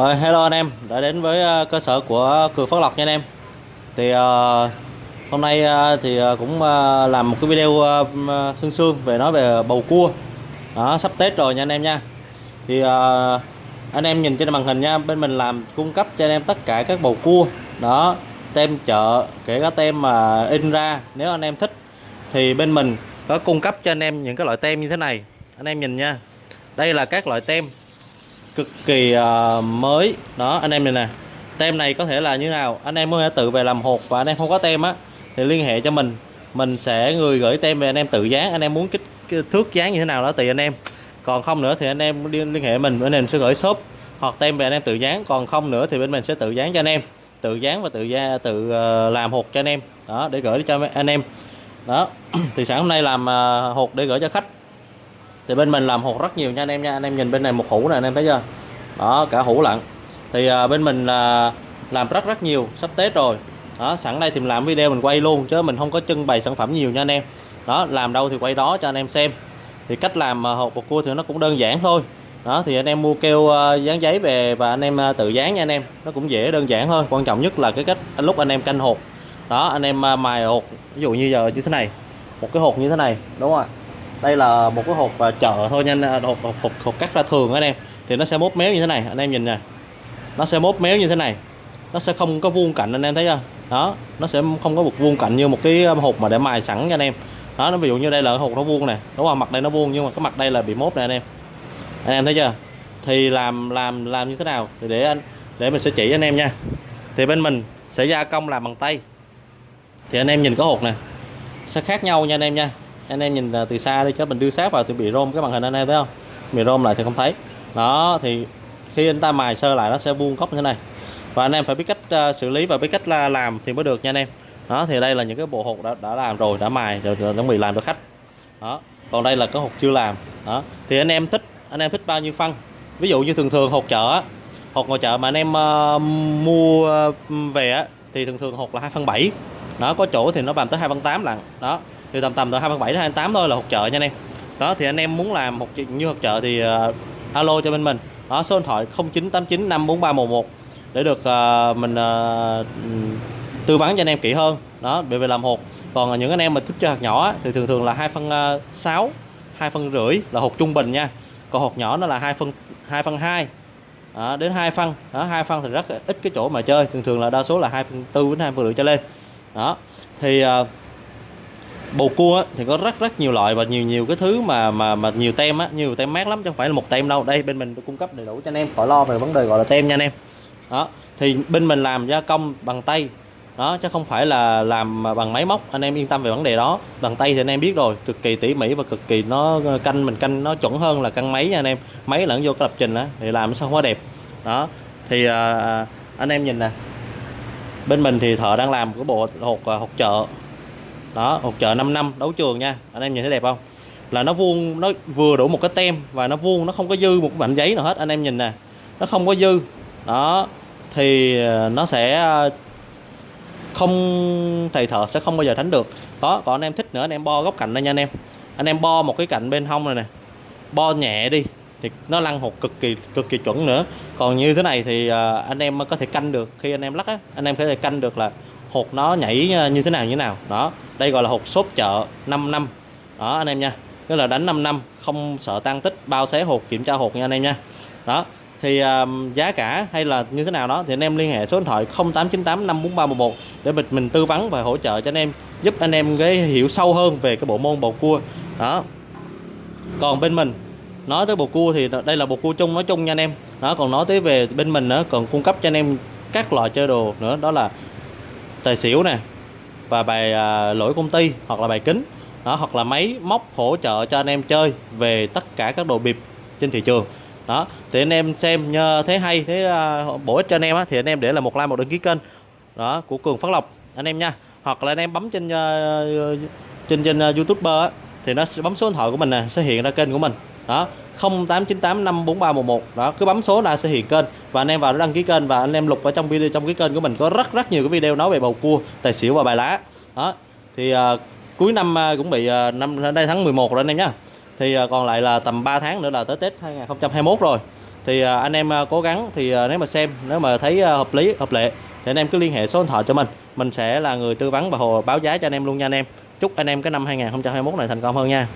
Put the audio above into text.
Rồi, hello anh em đã đến với ờ, cơ sở của Cường Phát Lộc nha anh em. Thì uh, hôm nay uh, thì cũng uh, làm một cái video uh, sương sương về nói về bầu cua. Đó sắp Tết rồi nha anh em nha. Thì uh, anh em nhìn trên màn hình nha bên mình làm cung cấp cho anh em tất cả các bầu cua. Đó tem chợ kể cả tem mà in ra nếu anh em thích. Thì bên mình có cung cấp cho anh em những cái loại tem như thế này. Anh em nhìn nha đây là các loại tem cực kỳ uh, mới. Đó anh em này nè. Tem này có thể là như nào? Anh em có thể tự về làm hột và anh em không có tem á thì liên hệ cho mình. Mình sẽ người gửi tem về anh em tự dán. Anh em muốn kích thước dán như thế nào đó tùy anh em. Còn không nữa thì anh em liên, hệ mình bên mình sẽ gửi shop hoặc tem về anh em tự dán. Còn không nữa thì bên mình sẽ tự dán cho anh em. Tự dán và tự gia tự ờ, làm hột cho anh em. Đó để gửi cho anh em. Đó thì sáng hôm nay làm ờ, hột để gửi cho khách thì bên mình làm hột rất nhiều nha anh em nha. Anh em nhìn bên này một hũ này anh em thấy chưa? Đó cả hũ lận. Thì à, bên mình là làm rất rất nhiều sắp tết rồi. Đó sẵn đây thì mình làm video mình quay luôn chứ mình không có trưng bày sản phẩm nhiều nha anh em. Đó làm đâu thì quay đó cho anh em xem. Thì cách làm hộp hột bột cua thì nó cũng đơn giản thôi. Đó thì anh em mua keo à, dán giấy về và anh em à, tự dán nha anh em. Nó cũng dễ đơn giản thôi. Quan trọng nhất là cái cách lúc anh em canh hột. Đó anh em mài hột ví dụ như giờ như thế này. Một cái hột như thế này đúng không ạ? Đây là một cái hộp à, chợ thôi nha à, hộp, hộp, hộp, hộp cắt ra thường anh em. Thì nó sẽ mốt méo như thế này anh em nhìn nè. Nó sẽ mốt méo như thế này. Nó sẽ không có vuông cạnh anh em thấy chưa? Đó nó sẽ không có một vuông cạnh như một cái à, hộp mà để mài sẵn cho anh em. Đó nó ví dụ như đây là hộp nó vuông nè. Đúng không mặt đây nó vuông nhưng mà cái mặt đây là bị mốt nè anh em. Anh em thấy chưa? Thì làm làm làm như thế nào? Thì để anh để mình sẽ chỉ anh em nha. Thì bên mình sẽ gia công làm bằng tay. Thì anh em nhìn cái hột nè. Sẽ khác nhau nha anh em nha anh em nhìn à, từ xa đi chứ mình đưa sát vào thì bị rôm cái màn hình anh em thấy không? Bị rôm lại thì không thấy. Đó thì khi anh ta mài sơ lại nó sẽ vuông góc như thế này. Và anh em phải biết cách à, xử lý và biết cách là làm thì mới được nha anh em. Đó thì đây là những cái bộ hộp đã, đã làm rồi đã mài rồi, rồi chuẩn bị làm cho khách. Đó còn đây là cái hộp chưa làm. Đó thì anh em thích anh em thích bao nhiêu phân? Ví dụ như thường thường hộp chợ hộp ngoài chợ mà anh em uh, mua về á, thì thường thường hộp là 2 phân 7 nó có chỗ thì nó bằng tới 2 phân 8 lận. Đó thì tầm tầm từ 27 đến 28 thôi là hột trợ nha anh em. Đó thì anh em muốn làm một chuyện như hột trợ thì uh, alo cho bên mình. Đó số điện thoại 0989 54311 để được uh, mình uh, tư vấn cho anh em kỹ hơn. Đó về về làm hột còn những anh em mà thích cho hạt nhỏ thì thường thường là 2 phân uh, 6 2 phân rưỡi là hột trung bình nha. Còn hột nhỏ nó là 2 phân 2 phân 2 à, đến hai phân. Đó, hai phân thì rất ít cái chỗ mà chơi. Thường thường là đa số là hai phân tư đến hai phân rưỡi trở lên. Đó thì uh, bầu cua á, thì có rất rất nhiều loại và nhiều nhiều cái thứ mà mà mà nhiều tem á nhiều tem mát lắm chứ không phải là một tem đâu. Đây bên mình cung cấp đầy đủ cho anh em khỏi lo về vấn đề gọi là tem nha anh em. Đó thì bên mình làm gia công bằng tay. Đó chứ không phải là làm bằng máy móc. Anh em yên tâm về vấn đề đó. Bằng tay thì anh em biết rồi cực kỳ tỉ mỉ và cực kỳ nó ờ, canh mình canh nó chuẩn hơn là canh máy nha anh em. Máy lẫn vô cái lập trình á thì làm sao quá đẹp. Đó thì à, anh em nhìn nè. Bên mình thì thợ đang làm cái bộ hột ờ, hột chợ đó hột chợ 5 năm đấu trường nha. Anh em nhìn thấy đẹp không? Là nó vuông, nó vừa đủ một cái tem và nó vuông, nó không có dư một mảnh giấy nào hết, anh em nhìn nè. Nó không có dư. Đó, thì ờ, nó sẽ ờ, không, thầy thợ sẽ không bao giờ thánh được. Có, còn anh em thích nữa, anh em bo góc cạnh đây nha anh em. Anh em bo một cái cạnh bên hông này nè. Bo nhẹ đi, thì nó lăn hột cực kỳ cực kỳ chuẩn nữa. Còn như thế này thì ờ, anh em có thể canh được. Khi anh em lắc á, anh em có thể canh được là hột nó nhảy ờ, như thế nào như thế nào. Đó đây gọi là hột xốp chợ 5 năm. Đó anh em nha. Tức là đánh 5 năm không sợ tăng tích bao xé hột kiểm tra hột nha anh em nha. Đó thì um, giá cả hay là như thế nào đó thì anh em liên hệ số điện thoại 0898 54311 để mình mình tư vấn và hỗ trợ cho anh em giúp anh em cái hiểu sâu hơn về cái bộ môn bầu cua. Đó. Còn bên mình nói tới bầu cua thì đây là bầu cua chung nói chung nha anh em. Đó còn nói tới về bên mình nữa còn cung cấp cho anh em các loại chơi đồ nữa đó là tài xỉu nè và bài à, lỗi công ty hoặc là bài kính đó hoặc là máy móc hỗ trợ cho anh em chơi về tất cả các đồ bịp trên thị trường. Đó thì anh em xem nhờ thế hay thế à, bổ ích cho anh em á, thì anh em để là một like một đăng ký kênh đó của cường phát lộc anh em nha. Hoặc là anh em bấm trên uh, trên trên à, uh, youtuber á, thì nó sẽ bấm số điện thoại của mình nè sẽ hiện ra kênh của mình đó 0898543111 đó cứ bấm số là sẽ hiện kênh. Và anh em vào đăng ký kênh và anh em lục ở trong video trong cái kênh của mình có rất rất nhiều cái video nói về bầu cua tài xỉu và bài lá. Đó thì uh, cuối năm uh, cũng bị uh, năm đây tháng 11 rồi anh em nhá. Thì uh, còn lại là tầm 3 tháng nữa là tới Tết 2021 rồi. Thì uh, anh em uh, cố gắng thì uh, nếu mà xem nếu mà thấy uh, hợp lý hợp lệ thì anh em cứ liên hệ số điện thoại cho mình. Mình sẽ là người tư vấn và hồ báo giá cho anh em luôn nha anh em. Chúc anh em cái năm 2021 này thành công hơn nha.